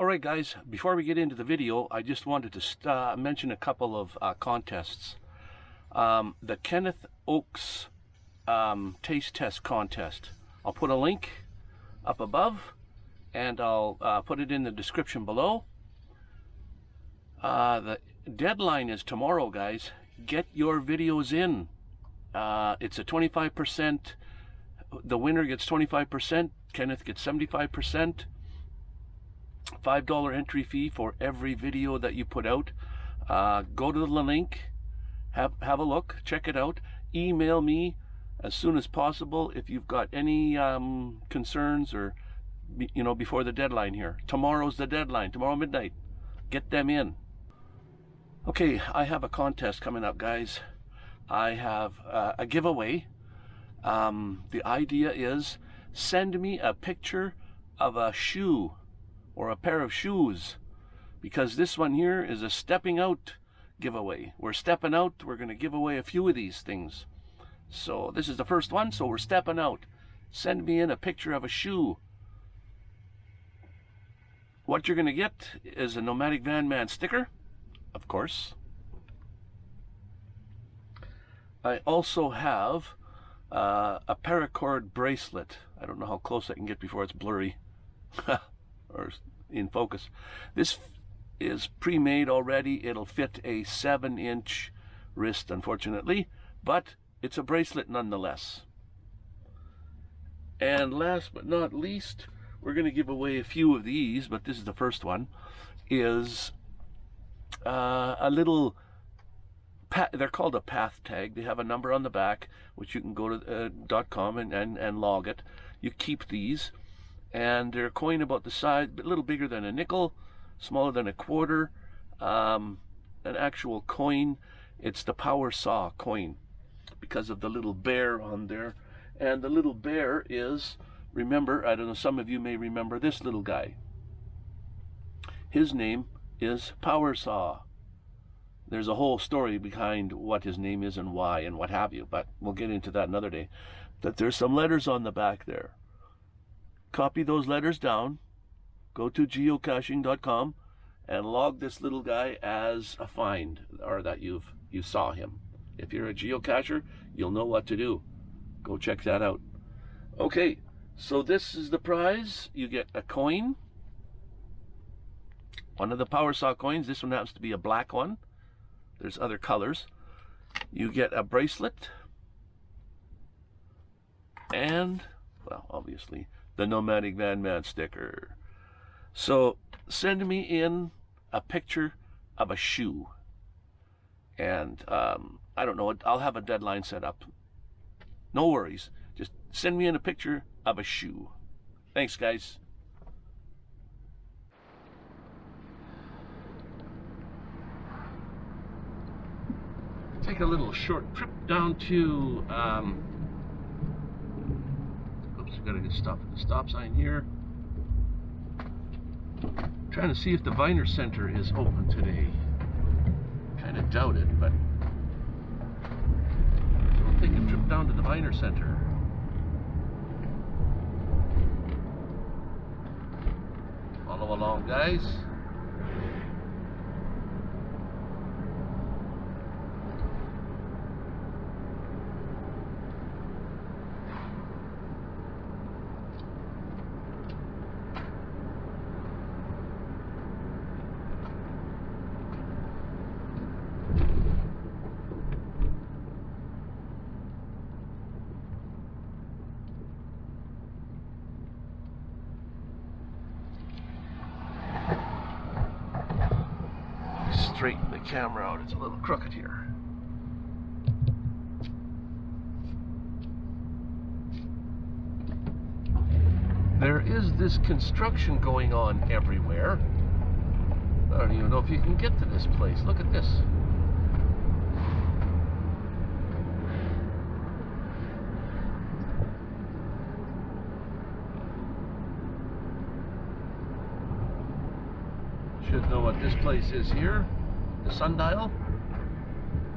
All right, guys, before we get into the video, I just wanted to uh, mention a couple of uh, contests. Um, the Kenneth Oakes um, Taste Test Contest. I'll put a link up above and I'll uh, put it in the description below. Uh, the deadline is tomorrow, guys. Get your videos in. Uh, it's a 25%. The winner gets 25%. Kenneth gets 75%. $5 entry fee for every video that you put out. Uh, go to the link, have, have a look, check it out. Email me as soon as possible if you've got any um, concerns or, you know, before the deadline here. Tomorrow's the deadline, tomorrow midnight. Get them in. Okay, I have a contest coming up, guys. I have uh, a giveaway. Um, the idea is send me a picture of a shoe or a pair of shoes because this one here is a stepping out giveaway. We're stepping out. We're going to give away a few of these things. So this is the first one. So we're stepping out. Send me in a picture of a shoe. What you're going to get is a Nomadic Van Man sticker, of course. I also have uh, a paracord bracelet. I don't know how close I can get before it's blurry. or in focus. This is pre-made already. It'll fit a 7-inch wrist, unfortunately, but it's a bracelet nonetheless. And last but not least, we're going to give away a few of these, but this is the first one, is uh, a little, they're called a path tag. They have a number on the back, which you can go to uh, .com and, and, and log it. You keep these and they're a coin about the size, a little bigger than a nickel, smaller than a quarter, um, an actual coin. It's the power saw coin because of the little bear on there. And the little bear is, remember, I don't know, some of you may remember this little guy. His name is Power Saw. There's a whole story behind what his name is and why and what have you, but we'll get into that another day. That there's some letters on the back there copy those letters down, go to geocaching.com, and log this little guy as a find, or that you've you saw him. If you're a geocacher, you'll know what to do. Go check that out. Okay, so this is the prize. You get a coin, one of the power saw coins. This one happens to be a black one. There's other colors. You get a bracelet, and, well, obviously, the Nomadic Van Man sticker. So send me in a picture of a shoe. And um, I don't know, I'll have a deadline set up. No worries. Just send me in a picture of a shoe. Thanks, guys. Take a little short trip down to um, gotta get stop at the stop sign here. Trying to see if the Viner Center is open today. Kind of doubt it, but we'll take a trip down to the Viner Center. Follow along, guys. Straighten the camera out. It's a little crooked here. There is this construction going on everywhere. I don't even know if you can get to this place. Look at this. Should know what this place is here the sundial,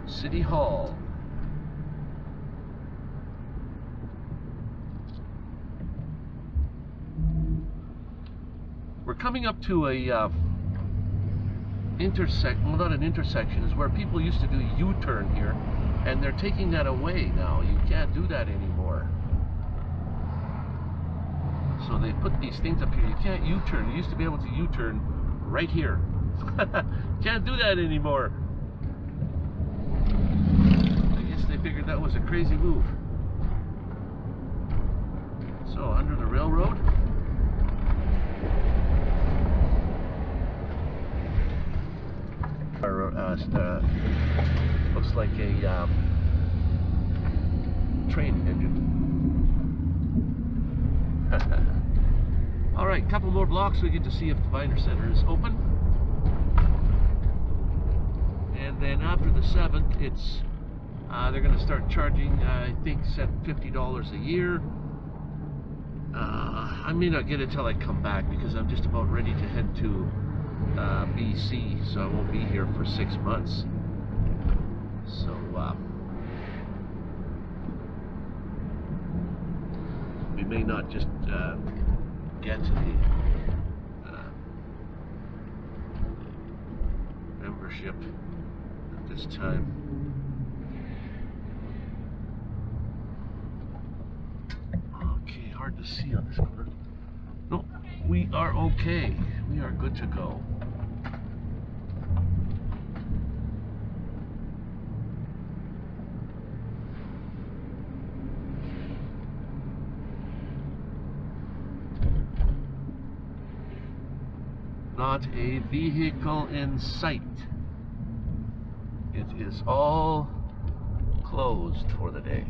City Hall. we're coming up to a uh, intersect. Well, not an intersection. Is where people used to do U-turn here, and they're taking that away now. You can't do that anymore. So they put these things up here. You can't U-turn. You used to be able to U-turn right here. can't do that anymore. I guess they figured that was a crazy move. So under the railroad. Or, uh, uh, looks like a um, train engine. All right, couple more blocks. We get to see if the Viner Center is open. And then after the seventh, it's uh, they're going to start charging. Uh, I think set fifty dollars a year. Uh, I may not get it till I come back because I'm just about ready to head to uh, BC, so I won't be here for six months. So. Uh, we may not just uh, get the uh, membership this time. Okay, hard to see on this corner. No, we are okay. We are good to go. not a vehicle in sight. It is all closed for the day.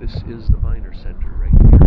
This is the Viner Center right here.